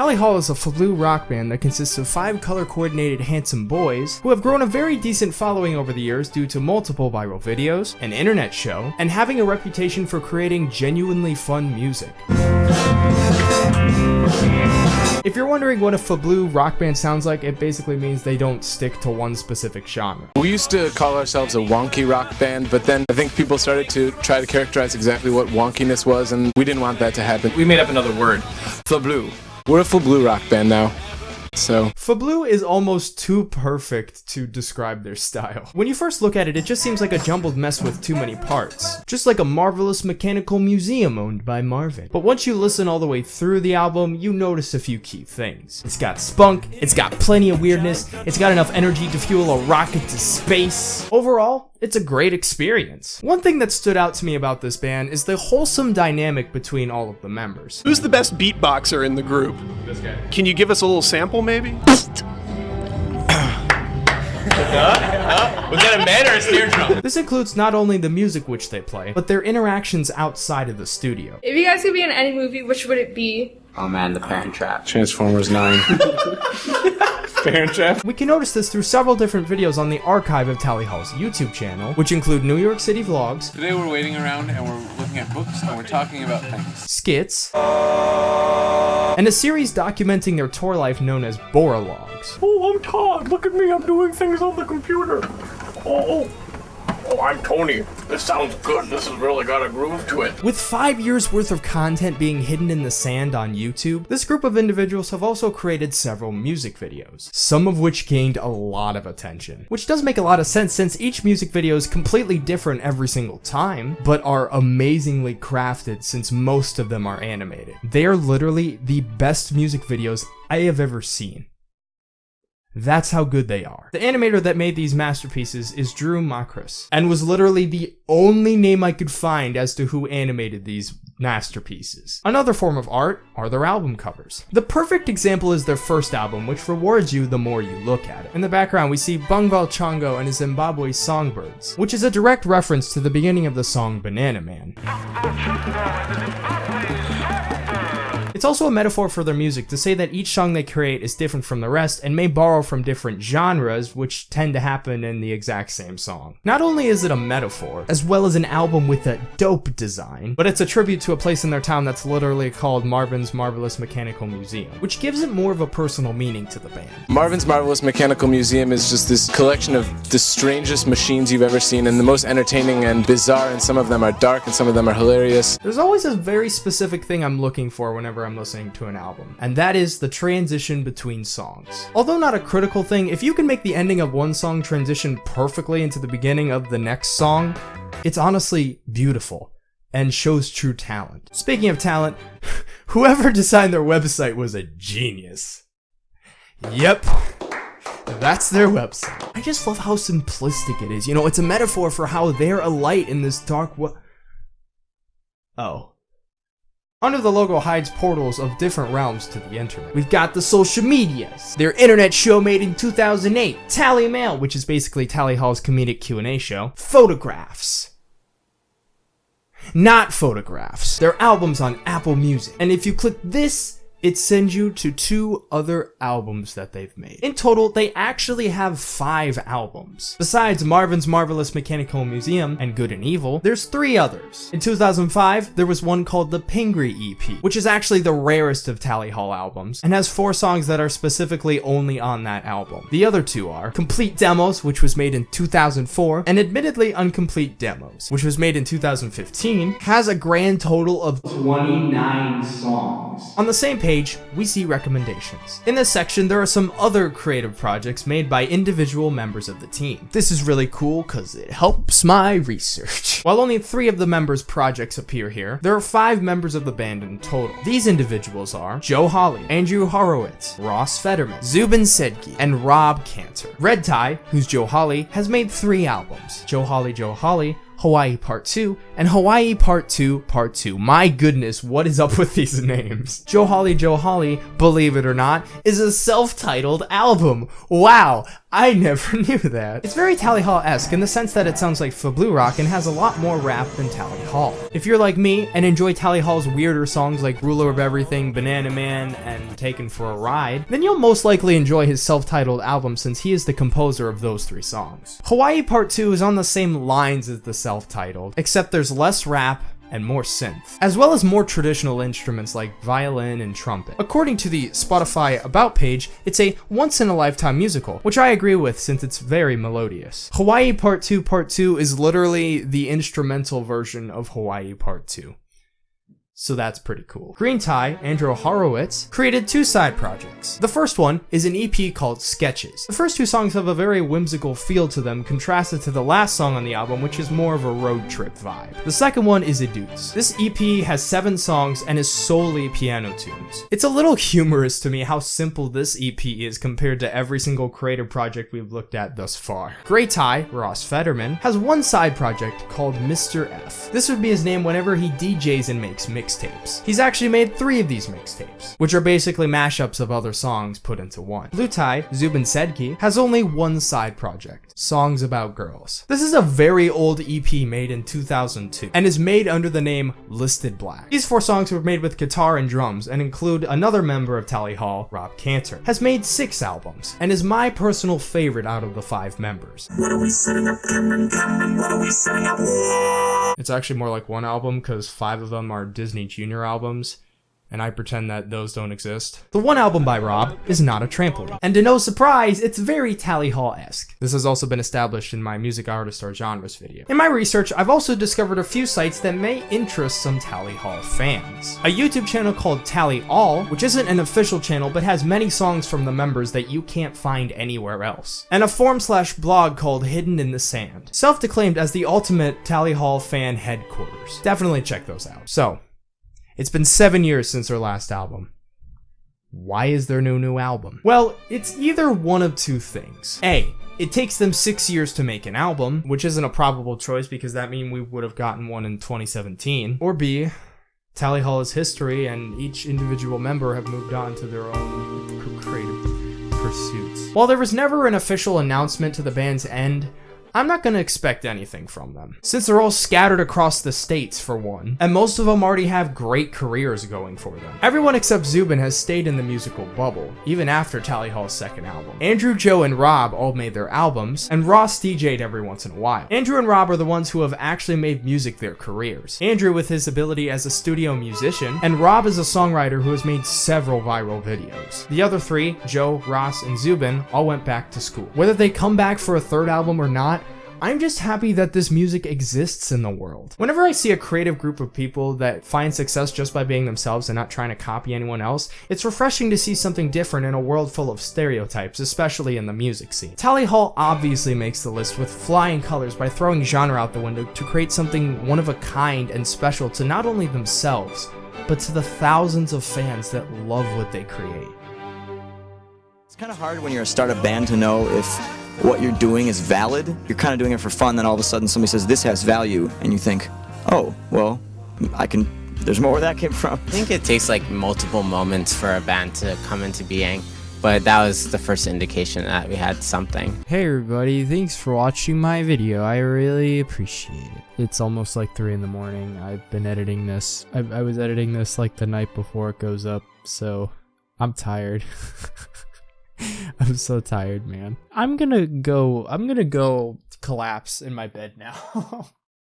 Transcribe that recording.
Tally Hall is a Fablu rock band that consists of five color-coordinated handsome boys who have grown a very decent following over the years due to multiple viral videos, an internet show, and having a reputation for creating genuinely fun music. If you're wondering what a Fablu rock band sounds like, it basically means they don't stick to one specific genre. We used to call ourselves a wonky rock band, but then I think people started to try to characterize exactly what wonkiness was, and we didn't want that to happen. We made up another word. Fablu. We're a Fablu rock band now. So, Fablu is almost too perfect to describe their style. When you first look at it, it just seems like a jumbled mess with too many parts. Just like a marvelous mechanical museum owned by Marvin. But once you listen all the way through the album, you notice a few key things. It's got spunk, it's got plenty of weirdness, it's got enough energy to fuel a rocket to space. Overall, it's a great experience. One thing that stood out to me about this band is the wholesome dynamic between all of the members. Who's the best beatboxer in the group? This guy. Can you give us a little sample, maybe? Was that a man or a snare drum? This includes not only the music which they play, but their interactions outside of the studio. If you guys could be in any movie, which would it be? Oh man, The Parent Trap. Transformers 9. Parent trap. We can notice this through several different videos on the archive of Tally Hall's YouTube channel, which include New York City vlogs, Today we're waiting around and we're looking at books and we're talking about things. skits, and a series documenting their tour life known as Boralogs. Oh, I'm Todd. Look at me. I'm doing things on the computer. Oh, oh, I'm Tony. This sounds good. This has really got a groove to it. With five years worth of content being hidden in the sand on YouTube, this group of individuals have also created several music videos, some of which gained a lot of attention. Which does make a lot of sense since each music video is completely different every single time, but are amazingly crafted since most of them are animated. They are literally the best music videos I have ever seen. That's how good they are. The animator that made these masterpieces is Drew Macris, and was literally the only name I could find as to who animated these masterpieces. Another form of art are their album covers. The perfect example is their first album, which rewards you the more you look at it. In the background, we see Bungval Chongo and his Zimbabwe songbirds, which is a direct reference to the beginning of the song Banana Man. It's also a metaphor for their music to say that each song they create is different from the rest and may borrow from different genres, which tend to happen in the exact same song. Not only is it a metaphor, as well as an album with a dope design, but it's a tribute to a place in their town that's literally called Marvin's Marvelous Mechanical Museum, which gives it more of a personal meaning to the band. Marvin's Marvelous Mechanical Museum is just this collection of the strangest machines you've ever seen and the most entertaining and bizarre, and some of them are dark and some of them are hilarious. There's always a very specific thing I'm looking for whenever I'm listening to an album, and that is the transition between songs. Although not a critical thing, if you can make the ending of one song transition perfectly into the beginning of the next song, it's honestly beautiful and shows true talent. Speaking of talent, whoever designed their website was a genius. Yep. That's their website. I just love how simplistic it is. You know, it's a metaphor for how they're a light in this dark wo- Oh. Under the logo hides portals of different realms to the internet. We've got the social medias, their internet show made in 2008, Tally Mail, which is basically Tally Hall's comedic Q&A show, photographs. Not photographs. Their albums on Apple Music. And if you click this, it sends you to two other albums that they've made. In total, they actually have five albums. Besides Marvin's Marvelous Mechanical Museum and Good and Evil, there's three others. In 2005, there was one called the Pingree EP, which is actually the rarest of Tally Hall albums, and has four songs that are specifically only on that album. The other two are Complete Demos, which was made in 2004, and Admittedly Uncomplete Demos, which was made in 2015, has a grand total of 29 songs. On the same page, we see recommendations. In this section, there are some other creative projects made by individual members of the team. This is really cool because it helps my research. While only three of the members' projects appear here, there are five members of the band in total. These individuals are Joe Hawley, Andrew Horowitz, Ross Federman, Zubin Sedghi, and Rob Cantor. Red Tie, who's Joe Hawley, has made three albums. Joe Hawley, Joe Hawley, Hawaii Part 2, and Hawaii Part 2 Part 2. My goodness, what is up with these names? Joe Hawley Joe Hawley, believe it or not, is a self-titled album. Wow, I never knew that. It's very Tally Hall-esque in the sense that it sounds like Fablu Rock and has a lot more rap than Tally Hall. If you're like me and enjoy Tally Hall's weirder songs like Ruler of Everything, Banana Man, and Taken for a Ride, then you'll most likely enjoy his self-titled album since he is the composer of those three songs. Hawaii Part 2 is on the same lines as the self-titled, except there's less rap, and more synth, as well as more traditional instruments like violin and trumpet. According to the Spotify About page, it's a once-in-a-lifetime musical, which I agree with since it's very melodious. Hawaii Part 2 Part 2 is literally the instrumental version of Hawaii Part 2 so that's pretty cool. Green Tie, Andrew Horowitz, created two side projects. The first one is an EP called Sketches. The first two songs have a very whimsical feel to them, contrasted to the last song on the album, which is more of a road trip vibe. The second one is Etudes. This EP has seven songs and is solely piano tunes. It's a little humorous to me how simple this EP is compared to every single creative project we've looked at thus far. Grey Tie, Ross Federman, has one side project called Mr. F. This would be his name whenever he DJs and makes mix mixtapes. He's actually made three of these mixtapes, which are basically mashups of other songs put into one. Blue Tie, Zubin Sedghi, has only one side project, Songs About Girls. This is a very old EP made in 2002, and is made under the name Listed Black. These four songs were made with guitar and drums, and include another member of Tally Hall, Rob Cantor. Has made six albums, and is my personal favorite out of the five members. What are we setting up, Cameron? Cameron, what are we setting up? It's actually more like one album, because five of them are Disney Junior albums, and I pretend that those don't exist. The one album by Rob is not a trampoline. And to no surprise, it's very Tally Hall-esque. This has also been established in my music artist or genres video. In my research, I've also discovered a few sites that may interest some Tally Hall fans. A YouTube channel called Tally All, which isn't an official channel but has many songs from the members that you can't find anywhere else. And a forum slash blog called Hidden in the Sand, self-declaimed as the ultimate Tally Hall fan headquarters. Definitely check those out. So, it's been seven years since their last album. Why is there no new album? Well, it's either one of two things. A, it takes them six years to make an album, which isn't a probable choice because that means we would have gotten one in 2017. Or B, Tally Hall is history and each individual member have moved on to their own creative pursuits. While there was never an official announcement to the band's end, I'm not gonna expect anything from them, since they're all scattered across the states for one, and most of them already have great careers going for them. Everyone except Zubin has stayed in the musical bubble, even after Tally Hall's second album. Andrew, Joe, and Rob all made their albums, and Ross DJ'd every once in a while. Andrew and Rob are the ones who have actually made music their careers. Andrew with his ability as a studio musician, and Rob is a songwriter who has made several viral videos. The other three, Joe, Ross, and Zubin, all went back to school. Whether they come back for a third album or not, I'm just happy that this music exists in the world. Whenever I see a creative group of people that find success just by being themselves and not trying to copy anyone else, it's refreshing to see something different in a world full of stereotypes, especially in the music scene. Tally Hall obviously makes the list with flying colors by throwing genre out the window to create something one of a kind and special to not only themselves, but to the thousands of fans that love what they create. It's kind of hard when you're a startup band to know if what you're doing is valid. You're kind of doing it for fun, then all of a sudden somebody says this has value, and you think, oh, well, I can. There's more where that came from. I think it takes like multiple moments for a band to come into being, but that was the first indication that we had something. Hey everybody, thanks for watching my video. I really appreciate it. It's almost like 3 in the morning. I've been editing this. I, I was editing this like the night before it goes up, so I'm tired. I'm so tired, man. I'm gonna go. I'm gonna go collapse in my bed now.